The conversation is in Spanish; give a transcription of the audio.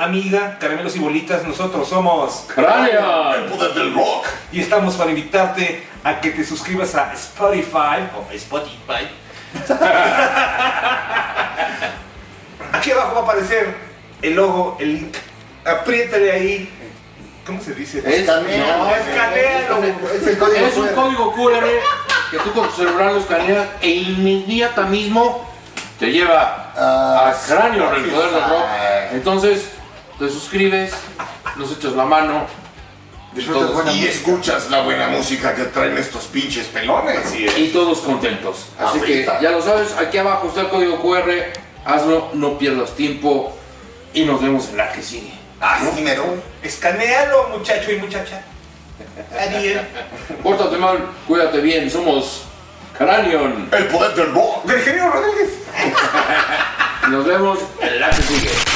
amiga, Caramelos y Bolitas. Nosotros somos Cráneo. El poder del rock. y estamos para invitarte a que te suscribas a Spotify o Spotify. Aquí abajo va a aparecer el logo, el link. Apriétale ahí. ¿Cómo se dice? Es- no, escanealo. Es el código Es un QR. código QR que tú con tu celular lo escaneas e inmediata mismo te lleva Ah, a Cráneo, el poder del rock. Entonces, te suscribes, nos echas la mano. Disfrutas todos- buena Y música. escuchas la buena música que traen estos pinches pelones. Es. y todos contentos. Así que ya lo sabes, aquí abajo está el código QR, hazlo, no pierdas tiempo y nos vemos en la que sigue. Así mero. Escanealo, muchacho y muchacha. Adiós. Pórtate mal, cuídate bien, somos Cranion. El poder del rock. Virginio Rodríguez. Nos vemos en la que sigue.